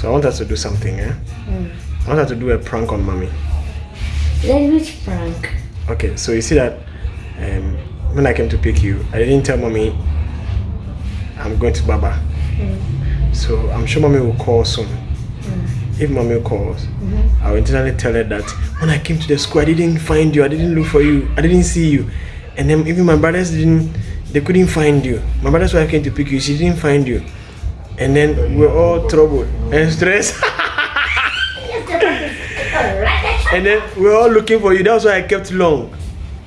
So I want us to do something, eh? Mm. I want us to do a prank on mommy. Then which prank? Okay, so you see that um, when I came to pick you, I didn't tell mommy I'm going to Baba. Mm. So I'm sure mommy will call soon. Mm. If mommy calls, Mm-hmm. I will intentionally tell her that when I came to the school, I didn't find you, I didn't look for you, I didn't see you. And then even my brothers didn't, they couldn't find you. My brother's wife came to pick you, she didn't find you. And then we're all troubled and stressed. and then we're all looking for you. That's why I kept long.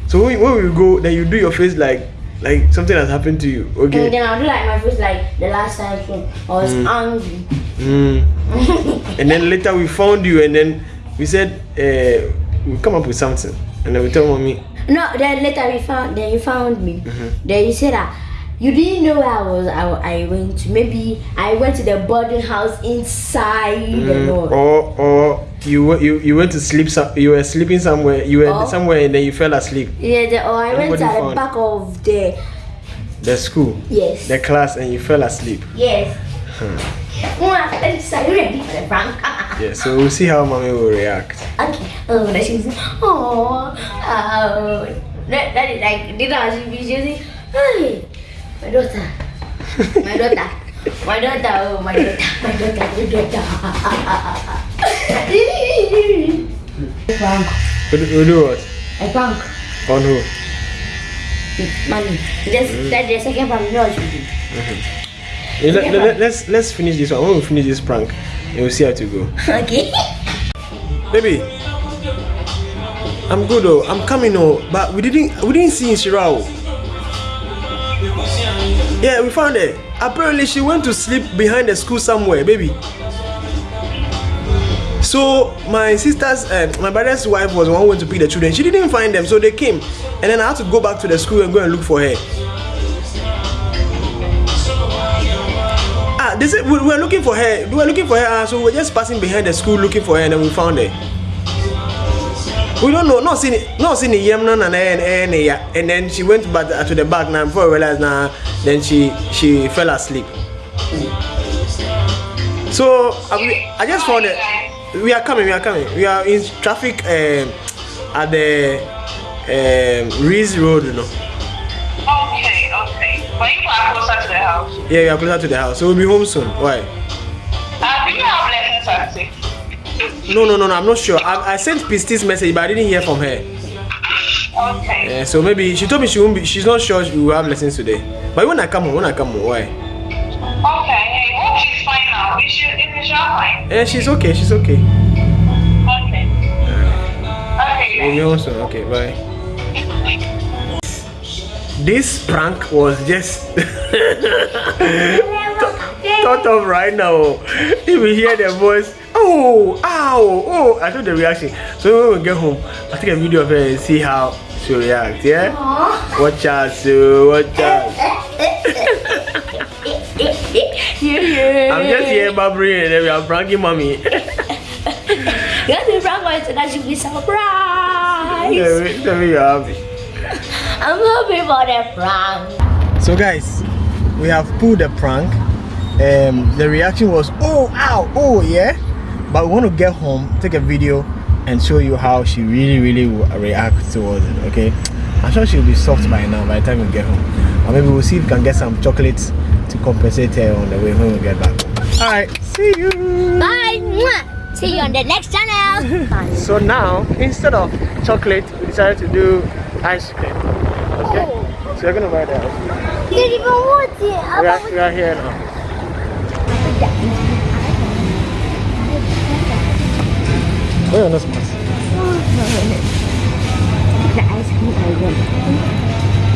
So when, when we go, then you do your face like like something has happened to you. Okay. And then I'll do like my face like the last time I was angry. Mm. and then later we found you, and then we said uh, we come up with something, and then we tell mommy. No, then later we found then you found me. Mm-hmm. Then you said that you didn't know where I was. I, I went to maybe I went to the boarding house inside the Mm, or or you you you went to sleep. Some, you were sleeping somewhere. You were Oh. somewhere, and then you fell asleep. Yeah, the, or I went Nobody to the back of the The school, yes. the class, and you fell asleep. yes. Mwah, let's are you ready for the prank? Yeah. So we'll see how mommy will react. okay. Oh, that she's oh, oh. That, that is like did I she be using hey my daughter. My daughter. My daughter, oh my daughter, my daughter, my daughter. prank. We'll, do- do what? A prank. On who? Money. Just that the second prank, you know what you do. Yeah, let, let, let's let's finish this one. When we finish this prank, and we'll see how to go. Okay. Baby, I'm good though. I'm coming oh, but we didn't we didn't see in Shirao. Yeah, we found her. Apparently, she went to sleep behind the school somewhere, baby. So my sister's, uh, my brother's wife was the one who went to pick the children. She didn't find them, so they came, and then I had to go back to the school and go and look for her. Ah, said we we were looking for her. We were looking for her, ah, so we were just passing behind the school looking for her, and then we found her. We don't know, not seeing, not seeing the na na ya. And then she went back to the back now before we realized now. Then she she fell asleep. So I, we- I just found it. We are coming. We are coming. We are in traffic um, at the um, Reese Road. You know. Okay, okay. But you are closer to the house. Yeah, we are closer to the house, so we'll be home soon. Why? Uh, you have lessons at six? No, no, no, no. I'm not sure. I, I sent Pisti's message, but I didn't hear from her. Okay. Uh, so maybe she told me she won't be. She's not sure she will have lessons today. But when I come home, when I come home, why? Okay. Hey, hope she's fine now. Is she, is she fine? Eh, she's okay. She's okay. Okay. Okay. Be. Okay, bye. This prank was just thought of right now. If we hear the voice, oh, ow, oh, I told the reaction. So when we get home, I'll take a video of her and see how she reacts Yeah. Watch out, so watch eh, out. yeah. I'm just here babbling and then we are pranking mommy. Get the prank one so that should be surprised. Tell me- tell me you're happy. I'm happy for the prank. So guys, we have pulled the prank. Um, the reaction was oh ow oh yeah, but we want to get home, take a video, and show you how she really really will react towards it. Okay, I'm sure she'll be soft by now by the time we get home, or maybe we'll see if we can get some chocolates to compensate her on the way when we get back. All right, see you. Bye. Mwah. See you on the next channel. So now instead of chocolate, we decided to do ice cream. Okay, oh. so we're gonna buy the ice cream. You didn't even want it. We are, we are here now. Where are those masks? The ice cream I want.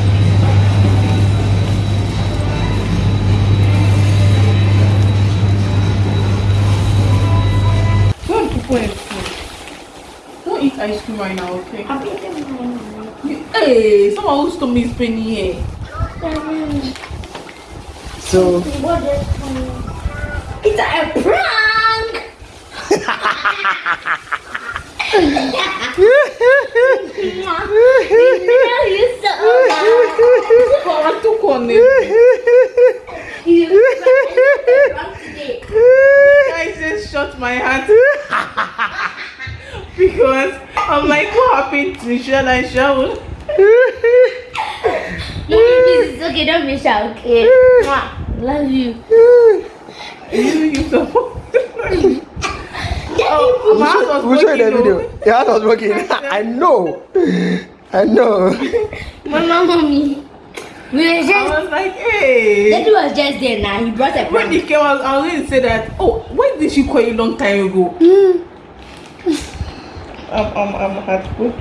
Don't keep going food. Don't eat ice cream right now, okay? You- Hey, someone whose stomach is paining here. So It's a prank. You so Come on, took on it. You prank today. Guys, it's lost my heart because I'm like, what happened to Shana and Shaul? Please, it's okay. Don't be shy, okay? Love you. You, you supposed to. Daddy, Oh, my house was We'll show you the broken, video. Your house was working. I know. I know. Mama, mommy. We were I just. was like, hey. Daddy was just there now. He brought a When he came out, I was going to say that. Oh, when did she call you long time ago? Hmm. I'm, I'm, I'm heartbroken.